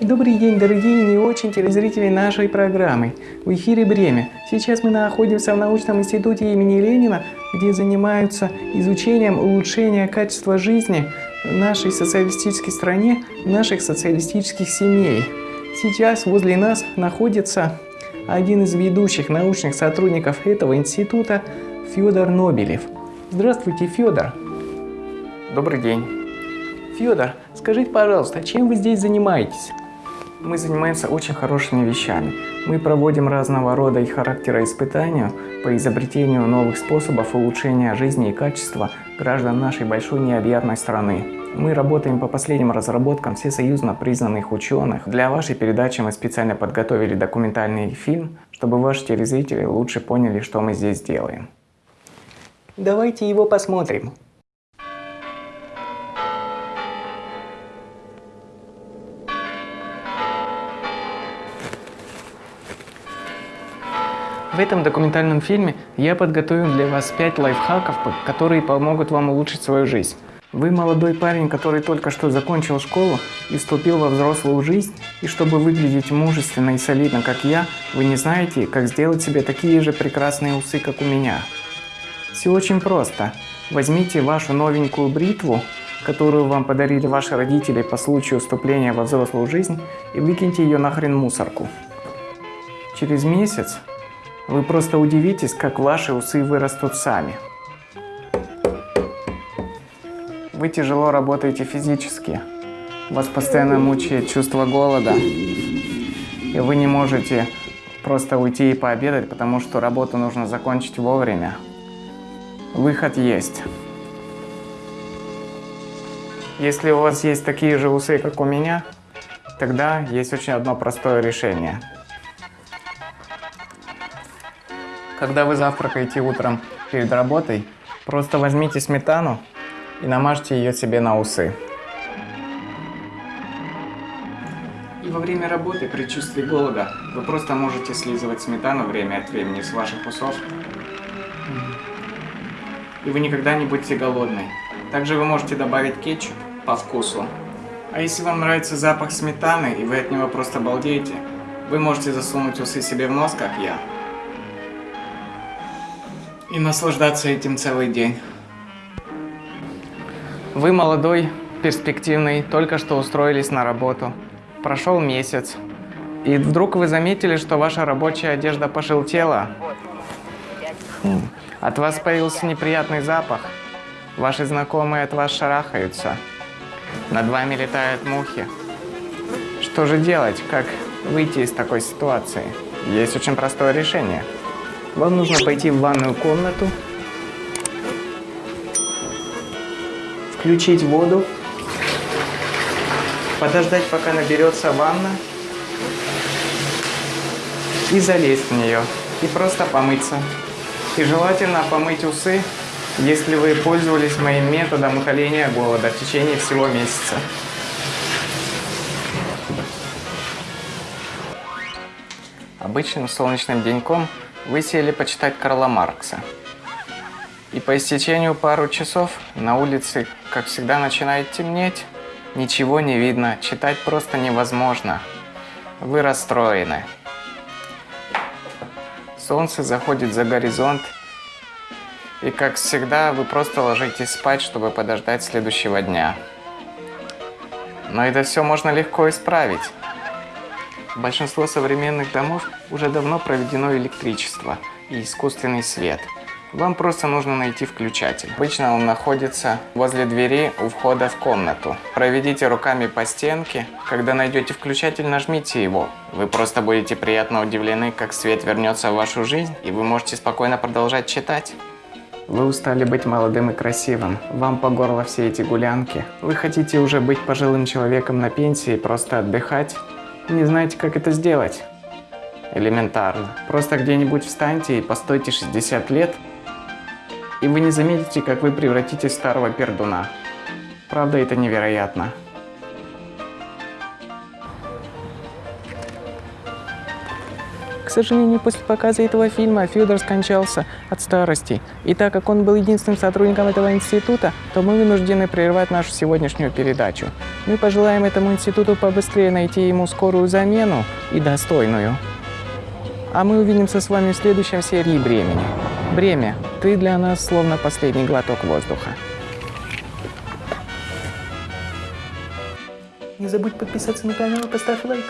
Добрый день, дорогие и не очень телезрители нашей программы. В эфире «Бремя». Сейчас мы находимся в научном институте имени Ленина, где занимаются изучением улучшения качества жизни в нашей социалистической стране, наших социалистических семей. Сейчас возле нас находится один из ведущих научных сотрудников этого института Федор Нобелев. Здравствуйте, Федор. Добрый день. Федор, скажите, пожалуйста, чем вы здесь занимаетесь? Мы занимаемся очень хорошими вещами. Мы проводим разного рода и характера испытания по изобретению новых способов улучшения жизни и качества граждан нашей большой необъятной страны. Мы работаем по последним разработкам всесоюзно признанных ученых. Для вашей передачи мы специально подготовили документальный фильм, чтобы ваши телезрители лучше поняли, что мы здесь делаем. Давайте его посмотрим. В этом документальном фильме я подготовил для вас 5 лайфхаков, которые помогут вам улучшить свою жизнь. Вы молодой парень, который только что закончил школу и вступил во взрослую жизнь, и чтобы выглядеть мужественно и солидно, как я, вы не знаете, как сделать себе такие же прекрасные усы, как у меня. Все очень просто. Возьмите вашу новенькую бритву, которую вам подарили ваши родители по случаю вступления во взрослую жизнь, и выкиньте ее нахрен в мусорку. Через месяц вы просто удивитесь, как ваши усы вырастут сами. Вы тяжело работаете физически. Вас постоянно мучает чувство голода. И вы не можете просто уйти и пообедать, потому что работу нужно закончить вовремя. Выход есть. Если у вас есть такие же усы, как у меня, тогда есть очень одно простое решение – Когда вы завтракаете утром перед работой, просто возьмите сметану и намажьте ее себе на усы. И во время работы при чувстве голода вы просто можете слизывать сметану время от времени с ваших усов. И вы никогда не будете голодны. Также вы можете добавить кетчуп по вкусу. А если вам нравится запах сметаны и вы от него просто балдеете, вы можете засунуть усы себе в нос, как я, и наслаждаться этим целый день. Вы молодой, перспективный, только что устроились на работу. Прошел месяц. И вдруг вы заметили, что ваша рабочая одежда пожелтела. От вас появился неприятный запах. Ваши знакомые от вас шарахаются. Над вами летают мухи. Что же делать? Как выйти из такой ситуации? Есть очень простое решение – вам нужно пойти в ванную комнату, включить воду, подождать, пока наберется ванна, и залезть в нее, и просто помыться. И желательно помыть усы, если вы пользовались моим методом утоления голода в течение всего месяца. Обычным солнечным деньком вы сели почитать Карла Маркса. И по истечению пару часов на улице, как всегда, начинает темнеть. Ничего не видно, читать просто невозможно. Вы расстроены. Солнце заходит за горизонт, и как всегда, вы просто ложитесь спать, чтобы подождать следующего дня. Но это все можно легко исправить. Большинство современных домов уже давно проведено электричество и искусственный свет. Вам просто нужно найти включатель. Обычно он находится возле двери у входа в комнату. Проведите руками по стенке. Когда найдете включатель, нажмите его. Вы просто будете приятно удивлены, как свет вернется в вашу жизнь, и вы можете спокойно продолжать читать. Вы устали быть молодым и красивым. Вам по горло все эти гулянки. Вы хотите уже быть пожилым человеком на пенсии и просто отдыхать. Не знаете, как это сделать? Элементарно. Просто где-нибудь встаньте и постойте 60 лет, и вы не заметите, как вы превратитесь в старого пердуна. Правда, это невероятно. К сожалению, после показа этого фильма Федор скончался от старости. И так как он был единственным сотрудником этого института, то мы вынуждены прервать нашу сегодняшнюю передачу. Мы пожелаем этому институту побыстрее найти ему скорую замену и достойную. А мы увидимся с вами в следующем серии «Бремени». Бремя, ты для нас словно последний глоток воздуха. Не забудь подписаться на канал и поставь лайк.